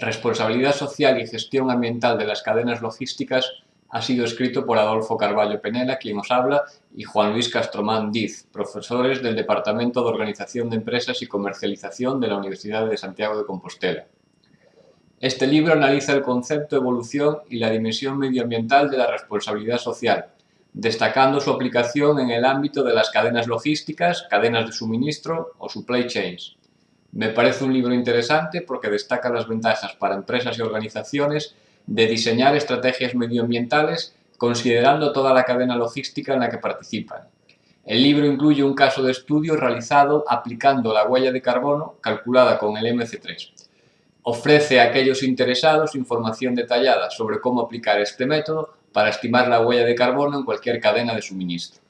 Responsabilidad social y gestión ambiental de las cadenas logísticas ha sido escrito por Adolfo Carballo Penela, quien os habla, y Juan Luis Castromán Diz, profesores del Departamento de Organización de Empresas y Comercialización de la Universidad de Santiago de Compostela. Este libro analiza el concepto, evolución y la dimensión medioambiental de la responsabilidad social, destacando su aplicación en el ámbito de las cadenas logísticas, cadenas de suministro o supply chains. Me parece un libro interesante porque destaca las ventajas para empresas y organizaciones de diseñar estrategias medioambientales considerando toda la cadena logística en la que participan. El libro incluye un caso de estudio realizado aplicando la huella de carbono calculada con el MC3. Ofrece a aquellos interesados información detallada sobre cómo aplicar este método para estimar la huella de carbono en cualquier cadena de suministro.